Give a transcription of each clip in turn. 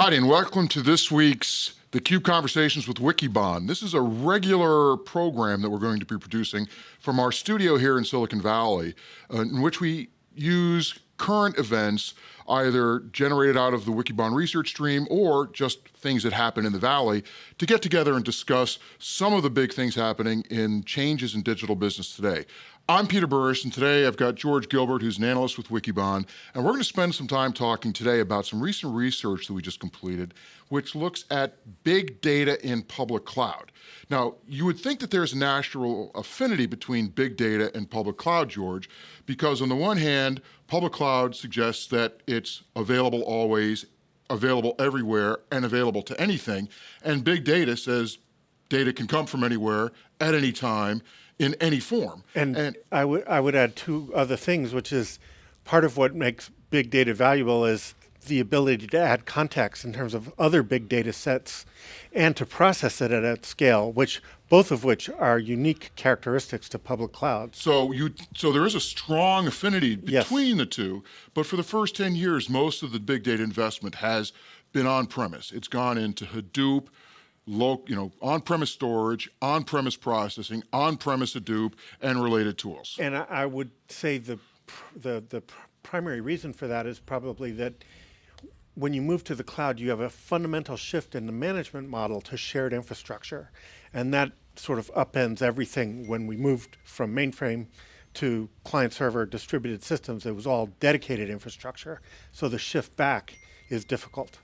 Hi, and welcome to this week's theCUBE Conversations with Wikibon. This is a regular program that we're going to be producing from our studio here in Silicon Valley, uh, in which we use current events either generated out of the Wikibon research stream or just things that happen in the Valley to get together and discuss some of the big things happening in changes in digital business today. I'm Peter Burris, and today I've got George Gilbert, who's an analyst with Wikibon, and we're going to spend some time talking today about some recent research that we just completed, which looks at big data in public cloud. Now, you would think that there's a natural affinity between big data and public cloud, George, because on the one hand, public cloud suggests that it's available always, available everywhere, and available to anything, and big data says data can come from anywhere, at any time, in any form. And, and I would I would add two other things, which is part of what makes big data valuable is the ability to add context in terms of other big data sets and to process it at, at scale, which both of which are unique characteristics to public clouds. So you so there is a strong affinity between yes. the two, but for the first 10 years, most of the big data investment has been on premise. It's gone into Hadoop, low, you know, on-premise storage, on-premise processing, on-premise Hadoop, and related tools. And I, would say the, the, the primary reason for that is probably that when you move to the cloud, you have a fundamental shift in the management model to shared infrastructure. And that sort of upends everything when we moved from mainframe to client server distributed systems. It was all dedicated infrastructure. So the shift back is difficult.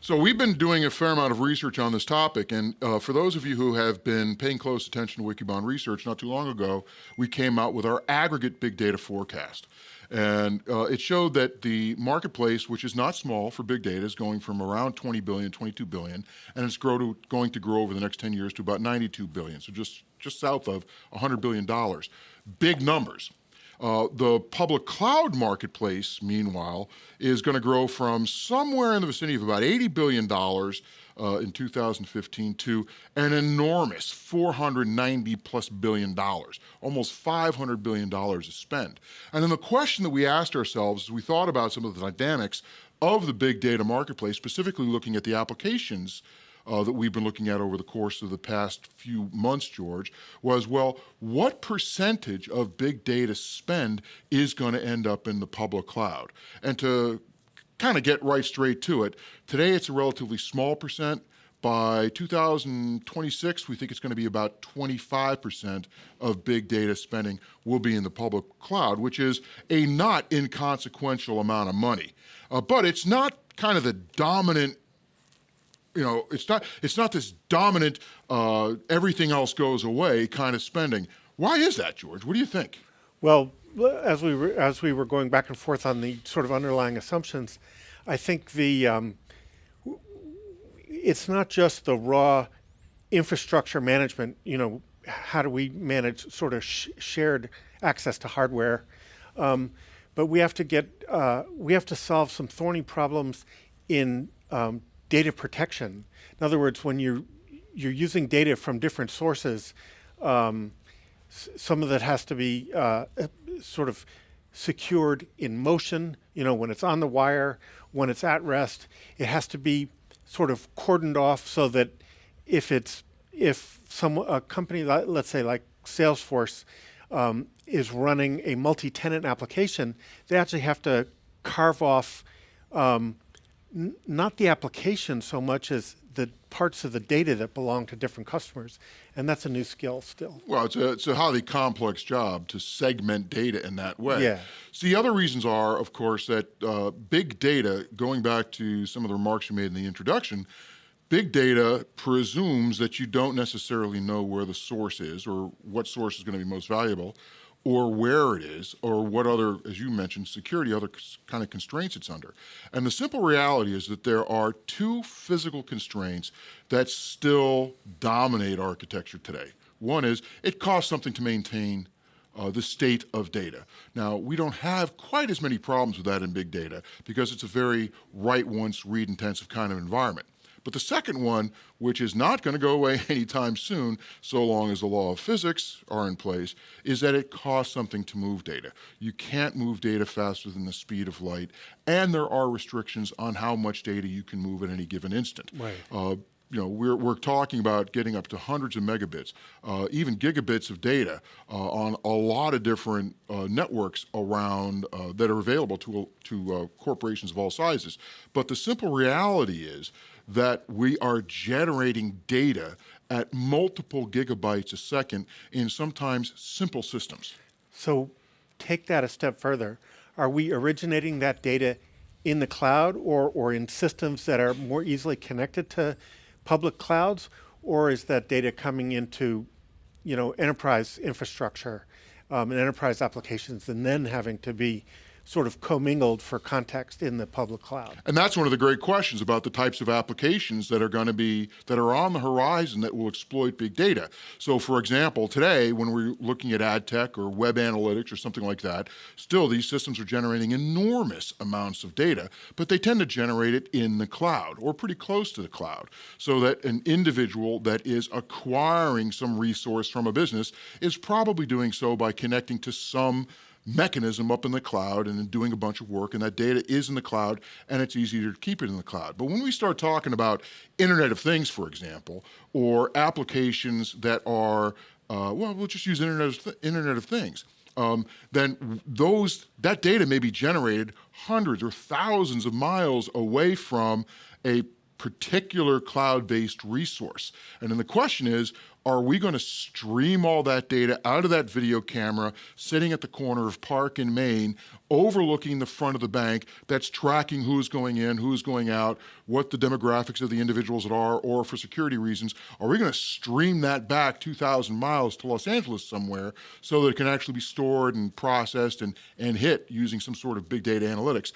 So we've been doing a fair amount of research on this topic, and uh, for those of you who have been paying close attention to Wikibon research, not too long ago, we came out with our aggregate big data forecast. And uh, it showed that the marketplace, which is not small for big data, is going from around 20 billion, 22 billion, and it's grow to, going to grow over the next 10 years to about 92 billion, so just, just south of $100 billion. Big numbers. Uh, the public cloud marketplace, meanwhile, is going to grow from somewhere in the vicinity of about $80 billion uh, in 2015 to an enormous 490 plus billion dollars, almost 500 billion dollars to spend. And then the question that we asked ourselves as we thought about some of the dynamics of the big data marketplace, specifically looking at the applications uh, that we've been looking at over the course of the past few months, George, was, well, what percentage of big data spend is going to end up in the public cloud? And to kind of get right straight to it, today it's a relatively small percent. By 2026, we think it's going to be about 25% of big data spending will be in the public cloud, which is a not inconsequential amount of money. Uh, but it's not kind of the dominant you know, it's not, it's not this dominant, uh, everything else goes away kind of spending. Why is that, George? What do you think? Well, as we were, as we were going back and forth on the sort of underlying assumptions, I think the um, it's not just the raw infrastructure management. You know, how do we manage sort of sh shared access to hardware? Um, but we have to get uh, we have to solve some thorny problems in um, data protection. In other words, when you're, you're using data from different sources, um, some of that has to be uh, sort of secured in motion, you know, when it's on the wire, when it's at rest, it has to be sort of cordoned off so that if it's, if some, a company, let's say like Salesforce, um, is running a multi-tenant application, they actually have to carve off um, not the application so much as the parts of the data that belong to different customers. And that's a new skill still. Well, it's a, it's a highly complex job to segment data in that way. Yeah. So the other reasons are, of course, that uh, big data, going back to some of the remarks you made in the introduction, big data presumes that you don't necessarily know where the source is or what source is going to be most valuable or where it is, or what other, as you mentioned, security, other kind of constraints it's under. And the simple reality is that there are two physical constraints that still dominate architecture today. One is, it costs something to maintain uh, the state of data. Now, we don't have quite as many problems with that in big data because it's a very write once, read intensive kind of environment. But the second one, which is not going to go away anytime soon, so long as the law of physics are in place, is that it costs something to move data. You can't move data faster than the speed of light, and there are restrictions on how much data you can move at any given instant. Right. Uh, you know, we're, we're talking about getting up to hundreds of megabits, uh, even gigabits of data uh, on a lot of different uh, networks around uh, that are available to, to uh, corporations of all sizes. But the simple reality is that we are generating data at multiple gigabytes a second in sometimes simple systems. So take that a step further. Are we originating that data in the cloud or, or in systems that are more easily connected to public clouds, or is that data coming into, you know, enterprise infrastructure um, and enterprise applications, and then having to be sort of commingled for context in the public cloud. And that's one of the great questions about the types of applications that are going to be, that are on the horizon that will exploit big data. So for example, today when we're looking at ad tech or web analytics or something like that, still these systems are generating enormous amounts of data, but they tend to generate it in the cloud or pretty close to the cloud. So that an individual that is acquiring some resource from a business is probably doing so by connecting to some mechanism up in the cloud and doing a bunch of work and that data is in the cloud and it's easier to keep it in the cloud. But when we start talking about Internet of Things, for example, or applications that are, uh, well, we'll just use Internet of, Th Internet of Things. Um, then those that data may be generated hundreds or thousands of miles away from a particular cloud-based resource. And then the question is, are we going to stream all that data out of that video camera sitting at the corner of Park in Main, overlooking the front of the bank that's tracking who's going in, who's going out, what the demographics of the individuals are, or for security reasons, are we going to stream that back 2,000 miles to Los Angeles somewhere so that it can actually be stored and processed and, and hit using some sort of big data analytics?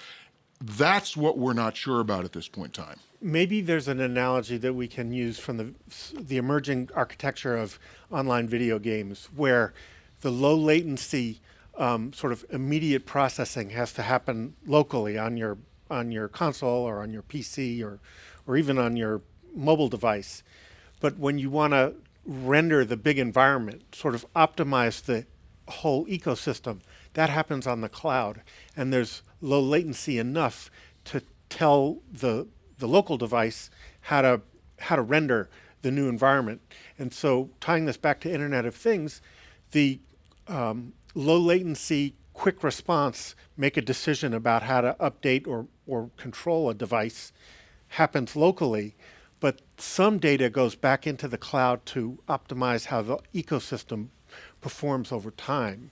That's what we're not sure about at this point in time. Maybe there's an analogy that we can use from the, the emerging architecture of online video games where the low latency um, sort of immediate processing has to happen locally on your, on your console or on your PC or, or even on your mobile device. But when you want to render the big environment, sort of optimize the whole ecosystem, that happens on the cloud. And there's low latency enough to tell the, the local device how to, how to render the new environment. And so tying this back to Internet of Things, the um, low latency quick response, make a decision about how to update or, or control a device happens locally, but some data goes back into the cloud to optimize how the ecosystem performs over time.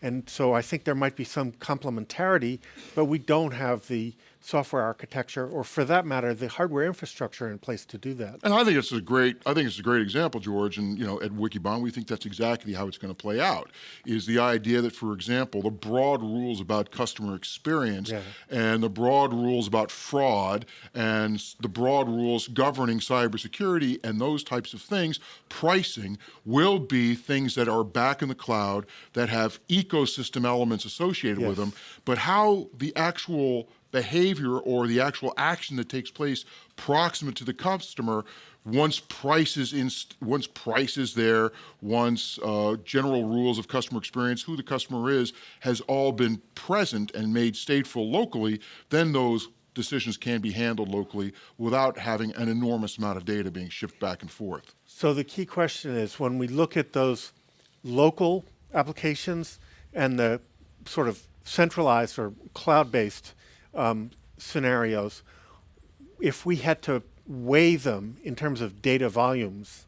And so I think there might be some complementarity, but we don't have the software architecture, or for that matter, the hardware infrastructure in place to do that. And I think it's a great, I think it's a great example, George. And you know, at Wikibon, we think that's exactly how it's going to play out. Is the idea that, for example, the broad rules about customer experience yeah. and the broad rules about fraud and the broad rules governing cybersecurity and those types of things, pricing will be things that are back in the cloud that have ecosystem elements associated yes. with them. But how the actual behavior or the actual action that takes place proximate to the customer once price is in, once price is there, once uh, general rules of customer experience, who the customer is, has all been present and made stateful locally, then those decisions can be handled locally without having an enormous amount of data being shipped back and forth. So the key question is when we look at those local applications and the sort of centralized or cloud-based um, scenarios, if we had to weigh them in terms of data volumes,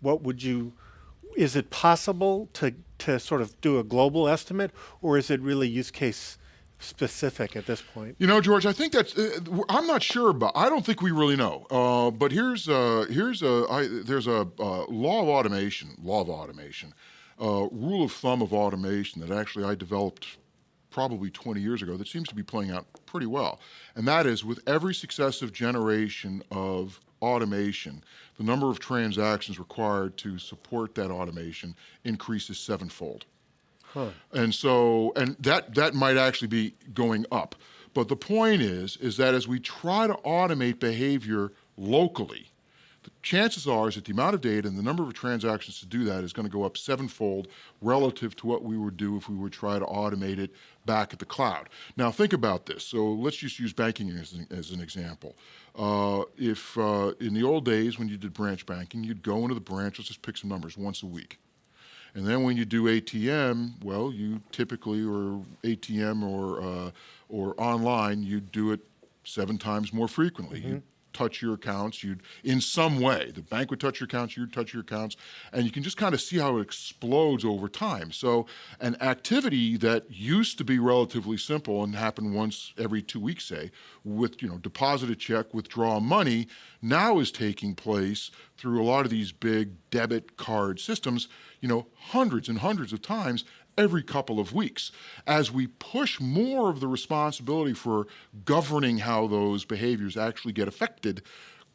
what would you, is it possible to, to sort of do a global estimate or is it really use case specific at this point? You know, George, I think that's, uh, I'm not sure about, I don't think we really know. Uh, but here's, uh, here's a, I, there's a uh, law of automation, law of automation, uh, rule of thumb of automation that actually I developed probably 20 years ago that seems to be playing out pretty well. And that is with every successive generation of automation, the number of transactions required to support that automation increases sevenfold. Huh. And so, and that, that might actually be going up. But the point is, is that as we try to automate behavior locally, chances are is that the amount of data and the number of transactions to do that is going to go up sevenfold relative to what we would do if we would try to automate it back at the cloud. Now think about this. So let's just use banking as an, as an example. Uh, if uh, in the old days when you did branch banking, you'd go into the branch, let's just pick some numbers, once a week. And then when you do ATM, well, you typically, or ATM or, uh, or online, you do it seven times more frequently. Mm -hmm. Touch your accounts, you'd, in some way, the bank would touch your accounts, you'd touch your accounts, and you can just kind of see how it explodes over time. So an activity that used to be relatively simple and happen once every two weeks, say, with, you know, deposit a check, withdraw money, now is taking place through a lot of these big debit card systems, you know, hundreds and hundreds of times every couple of weeks. As we push more of the responsibility for governing how those behaviors actually get affected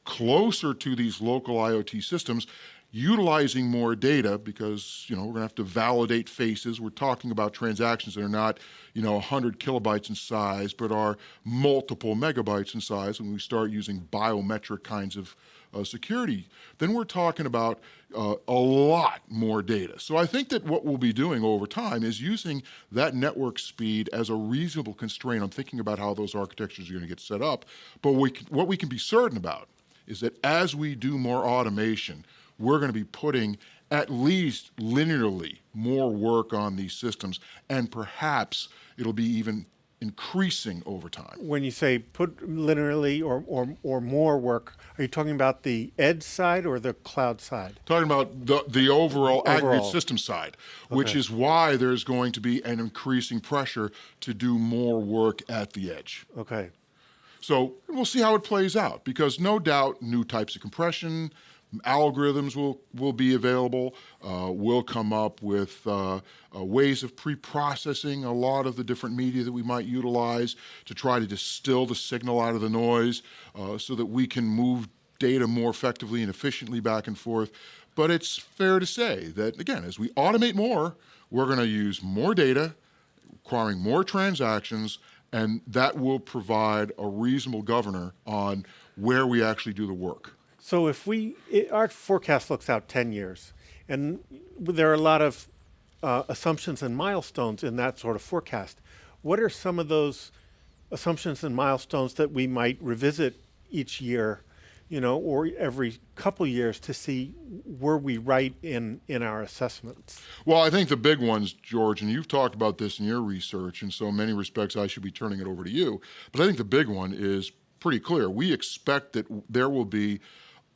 closer to these local IoT systems, utilizing more data because you know we're going to have to validate faces. We're talking about transactions that are not you know 100 kilobytes in size, but are multiple megabytes in size. When we start using biometric kinds of uh, security, then we're talking about uh, a lot more data. So I think that what we'll be doing over time is using that network speed as a reasonable constraint on thinking about how those architectures are going to get set up. But we can, what we can be certain about is that as we do more automation, we're going to be putting at least linearly more work on these systems, and perhaps it'll be even increasing over time. When you say put linearly or, or, or more work, are you talking about the edge side or the cloud side? Talking about the, the overall, overall. aggregate system side, okay. which is why there's going to be an increasing pressure to do more work at the edge. Okay. So we'll see how it plays out because no doubt new types of compression, algorithms will, will be available. Uh, we'll come up with uh, uh, ways of pre-processing a lot of the different media that we might utilize to try to distill the signal out of the noise uh, so that we can move data more effectively and efficiently back and forth. But it's fair to say that, again, as we automate more, we're going to use more data, requiring more transactions, and that will provide a reasonable governor on where we actually do the work. So if we, it, our forecast looks out 10 years, and there are a lot of uh, assumptions and milestones in that sort of forecast. What are some of those assumptions and milestones that we might revisit each year, you know, or every couple years to see were we right in, in our assessments? Well, I think the big ones, George, and you've talked about this in your research, and so in many respects I should be turning it over to you, but I think the big one is pretty clear. We expect that there will be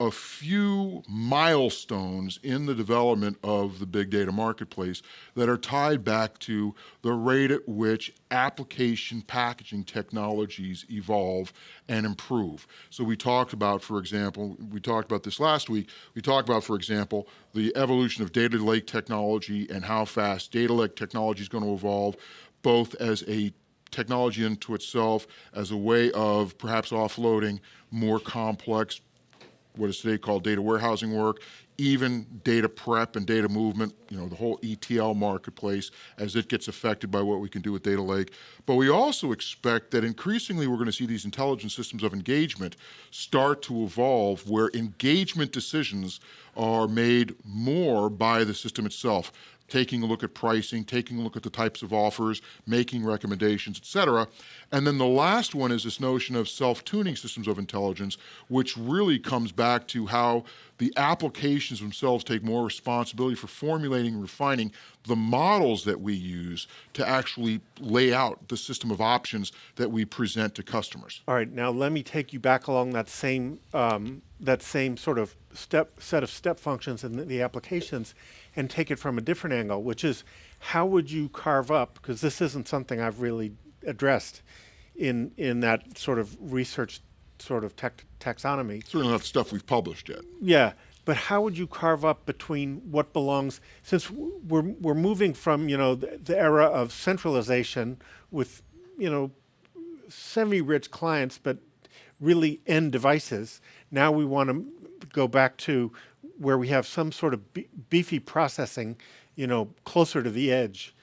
a few milestones in the development of the big data marketplace that are tied back to the rate at which application packaging technologies evolve and improve. So we talked about, for example, we talked about this last week, we talked about, for example, the evolution of data lake technology and how fast data lake technology is going to evolve, both as a technology into itself, as a way of perhaps offloading more complex what is today called data warehousing work, even data prep and data movement, you know, the whole ETL marketplace as it gets affected by what we can do with Data Lake. But we also expect that increasingly we're going to see these intelligent systems of engagement start to evolve where engagement decisions are made more by the system itself taking a look at pricing, taking a look at the types of offers, making recommendations, et cetera. And then the last one is this notion of self-tuning systems of intelligence, which really comes back to how the applications themselves take more responsibility for formulating and refining the models that we use to actually lay out the system of options that we present to customers. All right, now let me take you back along that same, um, that same sort of step set of step functions and the, the applications and take it from a different angle, which is how would you carve up, because this isn't something I've really addressed in, in that sort of research sort of taxonomy. Certainly not stuff we've published yet. Yeah, but how would you carve up between what belongs, since we're, we're moving from, you know, the, the era of centralization with, you know, semi-rich clients, but really end devices. Now we want to go back to where we have some sort of beefy processing, you know, closer to the edge.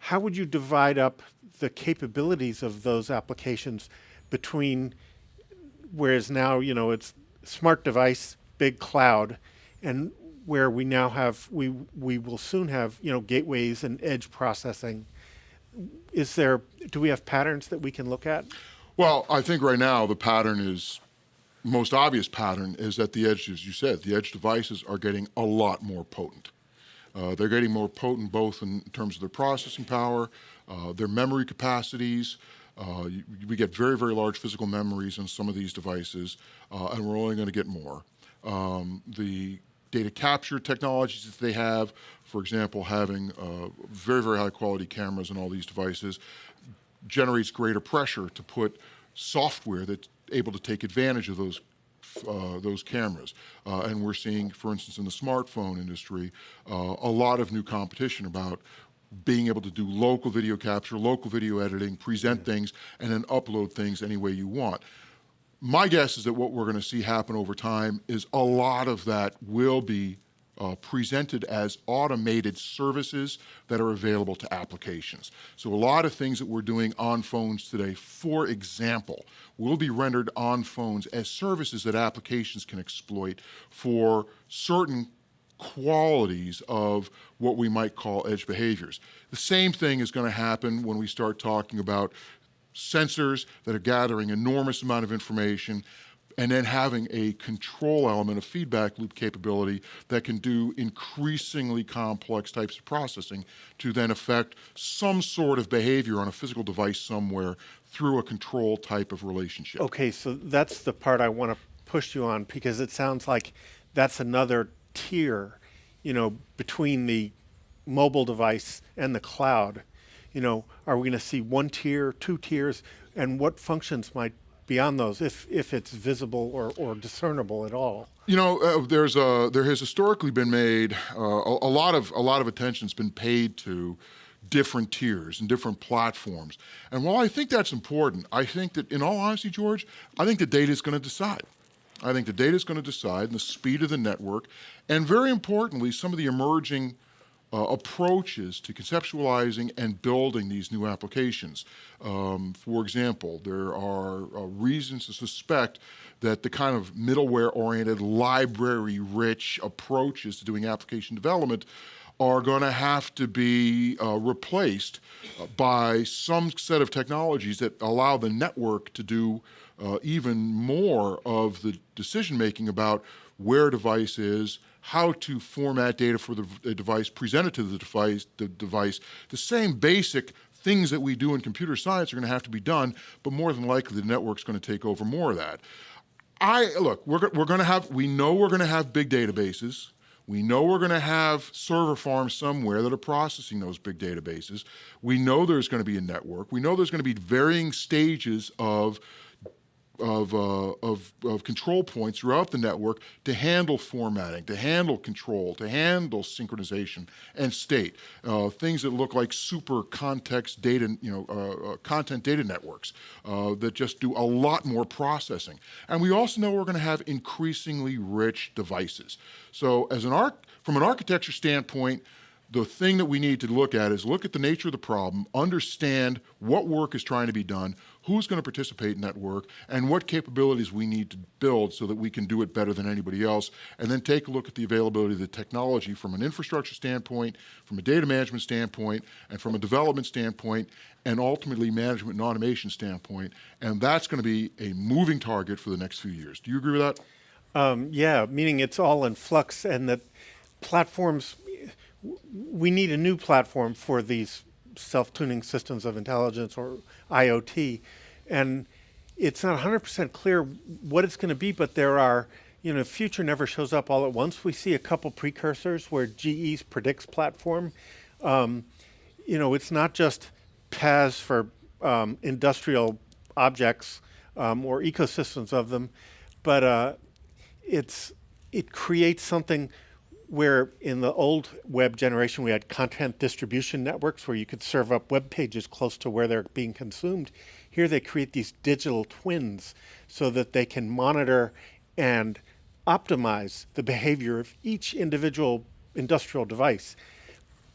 How would you divide up the capabilities of those applications between, whereas now, you know, it's smart device, big cloud, and where we now have we we will soon have you know gateways and edge processing. Is there do we have patterns that we can look at? Well, I think right now the pattern is most obvious pattern is that the edge, as you said, the edge devices are getting a lot more potent. Uh, they're getting more potent both in terms of their processing power, uh, their memory capacities. Uh, we get very, very large physical memories on some of these devices, uh, and we're only going to get more. Um, the data capture technologies that they have, for example, having uh, very, very high quality cameras on all these devices, generates greater pressure to put software that's able to take advantage of those uh, those cameras. Uh, and we're seeing, for instance, in the smartphone industry, uh, a lot of new competition about being able to do local video capture, local video editing, present things, and then upload things any way you want. My guess is that what we're going to see happen over time is a lot of that will be uh, presented as automated services that are available to applications. So a lot of things that we're doing on phones today, for example, will be rendered on phones as services that applications can exploit for certain qualities of what we might call edge behaviors. The same thing is going to happen when we start talking about sensors that are gathering enormous amount of information and then having a control element, a feedback loop capability that can do increasingly complex types of processing to then affect some sort of behavior on a physical device somewhere through a control type of relationship. Okay, so that's the part I want to push you on because it sounds like that's another tier, you know, between the mobile device and the cloud. You know, are we going to see one tier, two tiers, and what functions might be on those, if if it's visible or, or discernible at all? You know, uh, there's a there has historically been made uh, a, a, lot of a lot of attention's been paid to different tiers and different platforms. And while I think that's important, I think that in all honesty, George, I think the data is going to decide. I think the data is going to decide and the speed of the network, and very importantly, some of the emerging uh, approaches to conceptualizing and building these new applications. Um, for example, there are uh, reasons to suspect that the kind of middleware-oriented, library-rich approaches to doing application development are going to have to be uh, replaced uh, by some set of technologies that allow the network to do uh, even more of the decision making about where a device is, how to format data for the, device, present it to the device, the device. The same basic things that we do in computer science are going to have to be done, but more than likely the network's going to take over more of that. I look, we're, we're going to have, we know we're going to have big databases. We know we're going to have server farms somewhere that are processing those big databases. We know there's going to be a network. We know there's going to be varying stages of of, uh, of, of, control points throughout the network to handle formatting, to handle control, to handle synchronization and state. Uh, things that look like super context data, you know, uh, uh content data networks uh, that just do a lot more processing. And we also know we're going to have increasingly rich devices. So as an arc, from an architecture standpoint, the thing that we need to look at is look at the nature of the problem, understand what work is trying to be done, who's going to participate in that work, and what capabilities we need to build so that we can do it better than anybody else, and then take a look at the availability of the technology from an infrastructure standpoint, from a data management standpoint, and from a development standpoint, and ultimately management and automation standpoint, and that's going to be a moving target for the next few years. Do you agree with that? Um, yeah, meaning it's all in flux and that platforms we need a new platform for these self-tuning systems of intelligence or IoT. And it's not 100% clear what it's going to be, but there are, you know, future never shows up all at once. We see a couple precursors where GE's Predix platform, um, you know, it's not just PaaS for um, industrial objects um, or ecosystems of them, but uh, it's it creates something where in the old web generation we had content distribution networks where you could serve up web pages close to where they're being consumed. Here they create these digital twins so that they can monitor and optimize the behavior of each individual industrial device.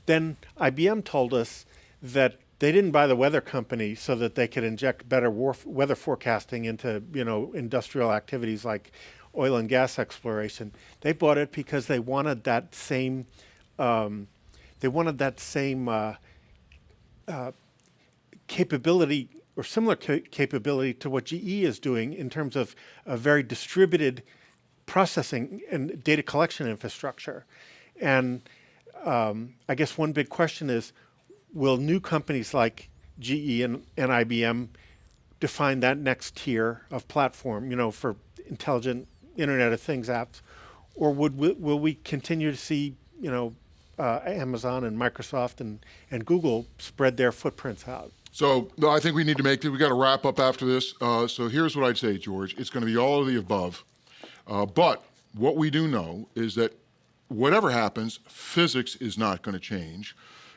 Then IBM told us that they didn't buy the weather company so that they could inject better weather forecasting into you know industrial activities like oil and gas exploration. They bought it because they wanted that same, um, they wanted that same uh, uh, capability or similar ca- capability to what GE is doing in terms of a very distributed processing and data collection infrastructure. And um, I guess one big question is, will new companies like GE and, and IBM define that next tier of platform, you know, for intelligent Internet of Things apps, or would we, will we continue to see, you know, uh, Amazon and Microsoft and, and Google spread their footprints out? So no, I think we need to make, we got to wrap up after this. Uh, so here's what I'd say, George. It's going to be all of the above. Uh, but what we do know is that whatever happens, physics is not going to change.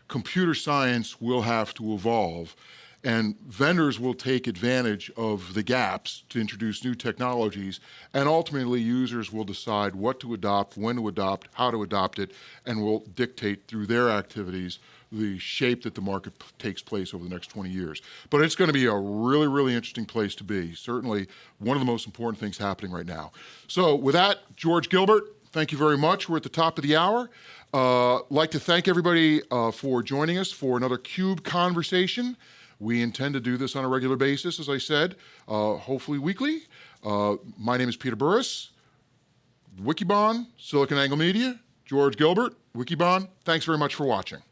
Computer science will have to evolve. And vendors will take advantage of the gaps to introduce new technologies. And ultimately, users will decide what to adopt, when to adopt, how to adopt it, and will dictate through their activities the shape that the market takes place over the next 20 years. But it's going to be a really, really interesting place to be. Certainly, one of the most important things happening right now. So, with that, George Gilbert, thank you very much. We're at the top of the hour. Uh, like to thank everybody uh, for joining us for another Cube conversation. We intend to do this on a regular basis, as I said, uh, hopefully weekly. Uh, my name is Peter Burris. Wikibon, SiliconANGLE Media, George Gilbert, Wikibon. Thanks very much for watching.